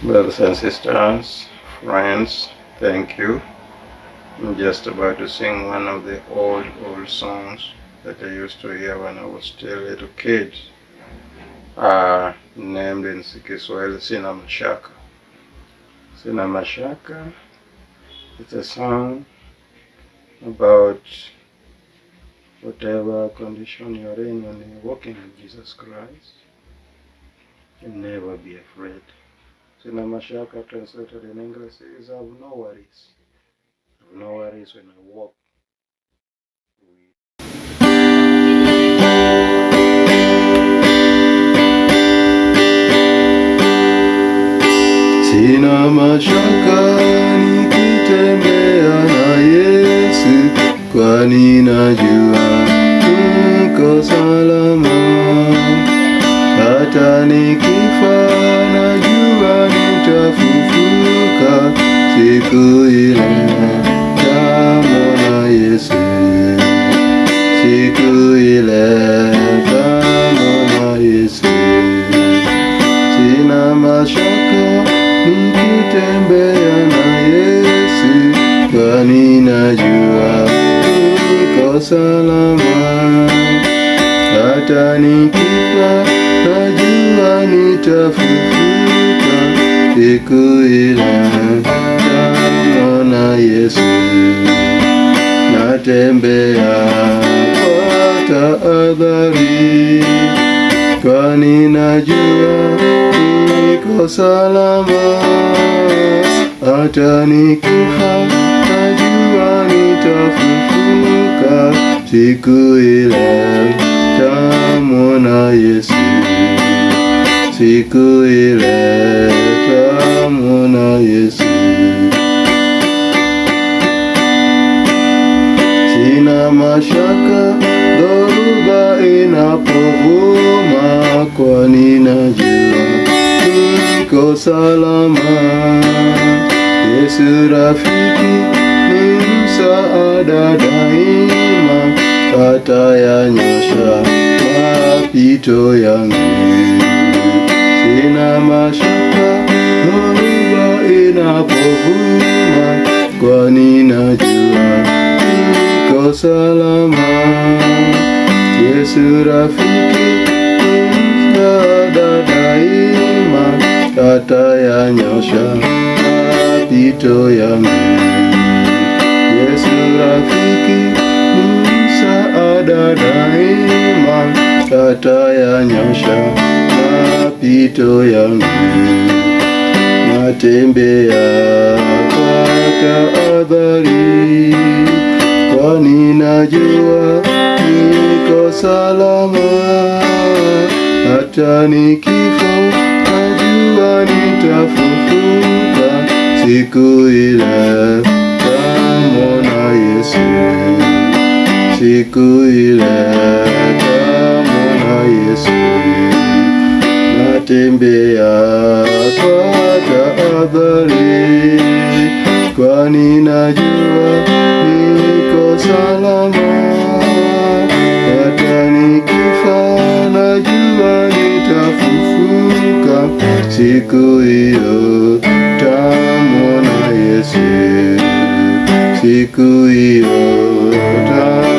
Brothers and sisters, friends, thank you. I'm just about to sing one of the old, old songs that I used to hear when I was still a little kid, uh, named in Kiswahili Sina Mashaka. Sina Mashaka, it's a song about whatever condition you're in when you're walking with Jesus Christ. You never be afraid. Sina mashaka translated in English is have no worries. Have no worries when I walk. Sina mashaka nikitembea na Yesu, kwani najua uko salama. Hata nikifa nitafufuka siku Yesu, siku mashaka nikitembea na Yesu, kwani najua niko salama. Hata nikifa najua nitafufuka siku ile tamwona Yesu. Natembea kwa tahadhari, kwani najua niko salama. Hata nikifa najua nitafufuka siku ile tamwona Yesu, siku ile tamwona Yesu. Sina mashaka dhoruba inapovuma, kwani najua niko salama. Yesu rafiki ni msaada daima, atayanyosha mapito yangu. Sina mashaka dhoruba inapovuma, kwani najua niko salama. Yesu rafiki msaada daima, atayanyosha mapito yangu. Yesu rafiki msaada daima, atayanyosha mapito yangu. Natembea kwa tahadhari, kwani najua niko salama. Hata nikifa najua nitafufuka siku ile Natembea kwa tahadhari, kwani najua niko salama. Hata nikifa najua nitafufuka siku hiyo tamwona Yesu, siku hiyo tamwona